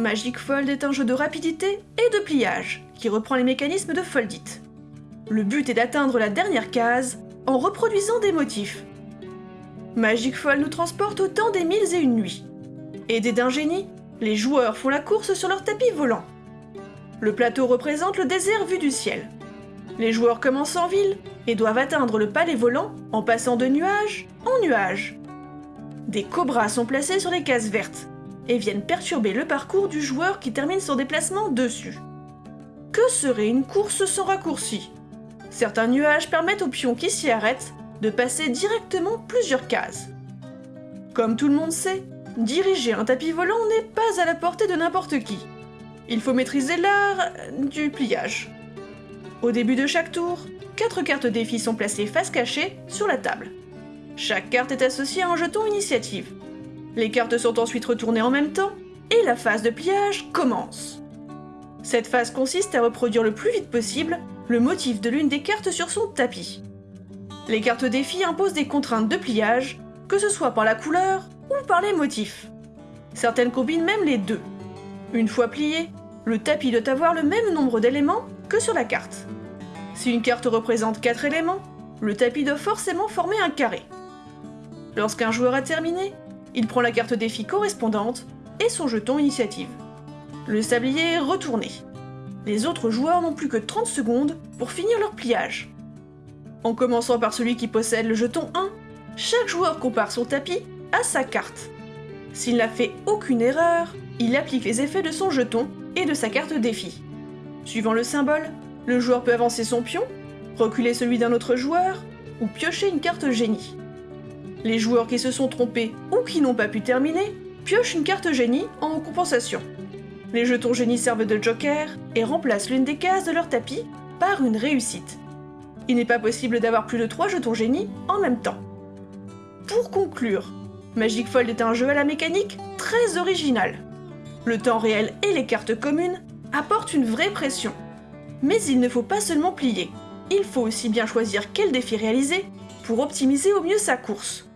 Magic Fold est un jeu de rapidité et de pliage, qui reprend les mécanismes de Foldit. Le but est d'atteindre la dernière case en reproduisant des motifs. Magic Fold nous transporte au temps des mille et une nuits. Aidés d'un génie, les joueurs font la course sur leur tapis volant. Le plateau représente le désert vu du ciel. Les joueurs commencent en ville et doivent atteindre le palais volant en passant de nuage en nuage. Des cobras sont placés sur les cases vertes et viennent perturber le parcours du joueur qui termine son déplacement dessus. Que serait une course sans raccourci? Certains nuages permettent aux pions qui s'y arrêtent de passer directement plusieurs cases. Comme tout le monde sait, diriger un tapis volant n'est pas à la portée de n'importe qui. Il faut maîtriser l'art du pliage. Au début de chaque tour, quatre cartes défis sont placées face cachée sur la table. Chaque carte est associée à un jeton initiative. Les cartes sont ensuite retournées en même temps, et la phase de pliage commence. Cette phase consiste à reproduire le plus vite possible le motif de l'une des cartes sur son tapis. Les cartes défis imposent des contraintes de pliage, que ce soit par la couleur ou par les motifs. Certaines combinent même les deux. Une fois plié, le tapis doit avoir le même nombre d'éléments que sur la carte. Si une carte représente 4 éléments, le tapis doit forcément former un carré. Lorsqu'un joueur a terminé, il prend la carte défi correspondante et son jeton initiative. Le sablier est retourné. Les autres joueurs n'ont plus que 30 secondes pour finir leur pliage. En commençant par celui qui possède le jeton 1, chaque joueur compare son tapis à sa carte. S'il n'a fait aucune erreur, il applique les effets de son jeton et de sa carte défi. Suivant le symbole, le joueur peut avancer son pion, reculer celui d'un autre joueur ou piocher une carte génie. Les joueurs qui se sont trompés ou qui n'ont pas pu terminer piochent une carte génie en compensation. Les jetons génie servent de joker et remplacent l'une des cases de leur tapis par une réussite. Il n'est pas possible d'avoir plus de 3 jetons génie en même temps. Pour conclure, Magic Fold est un jeu à la mécanique très original. Le temps réel et les cartes communes apportent une vraie pression. Mais il ne faut pas seulement plier, il faut aussi bien choisir quel défi réaliser pour optimiser au mieux sa course.